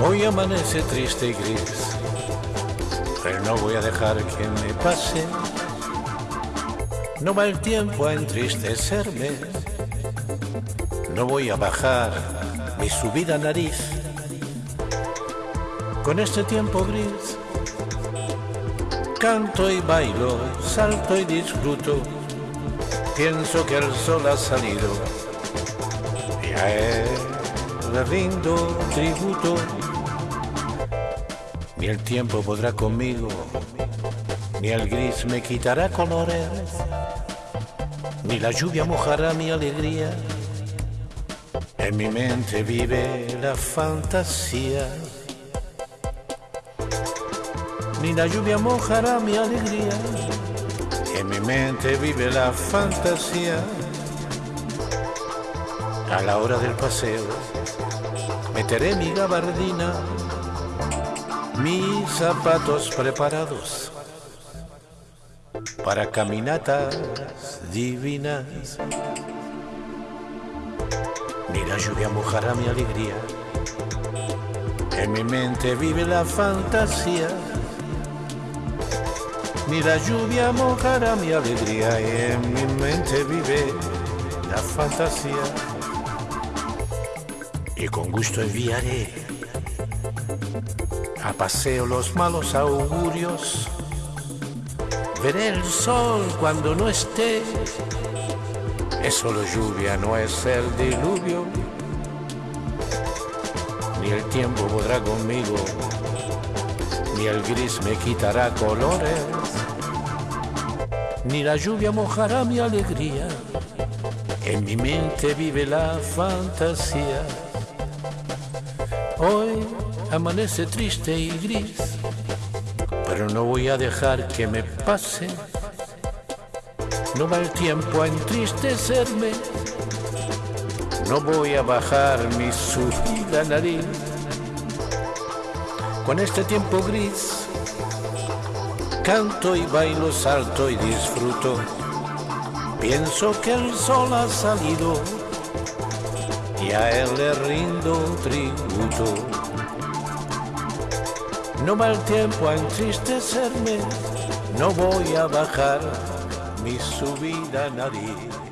Hoy amanece triste y gris, pero no voy a dejar que me pase. No va el tiempo a entristecerme, no voy a bajar mi subida nariz. Con este tiempo gris, canto y bailo, salto y disfruto. Pienso que el sol ha salido y a él le rindo tributo. Ni el tiempo podrá conmigo, ni el gris me quitará colores, ni la lluvia mojará mi alegría. En mi mente vive la fantasía, ni la lluvia mojará mi alegría. En mi mente vive la fantasía. A la hora del paseo, meteré mi gabardina mis zapatos preparados para caminatas divinas. Ni la lluvia mojará mi alegría. En mi mente vive la fantasía. Ni la lluvia mojará mi alegría. En mi mente vive la fantasía. Y con gusto enviaré a paseo los malos augurios. Veré el sol cuando no esté. Es solo lluvia, no es el diluvio. Ni el tiempo podrá conmigo, ni el gris me quitará colores, ni la lluvia mojará mi alegría. En mi mente vive la fantasía. Hoy amanece triste y gris, pero no voy a dejar que me pase. No va el tiempo a entristecerme, no voy a bajar mi subida nariz. Con este tiempo gris, canto y bailo, salto y disfruto. Pienso que el sol ha salido y a él le rindo tributo. No va el tiempo a entristecerme, no voy a bajar mi subida nariz.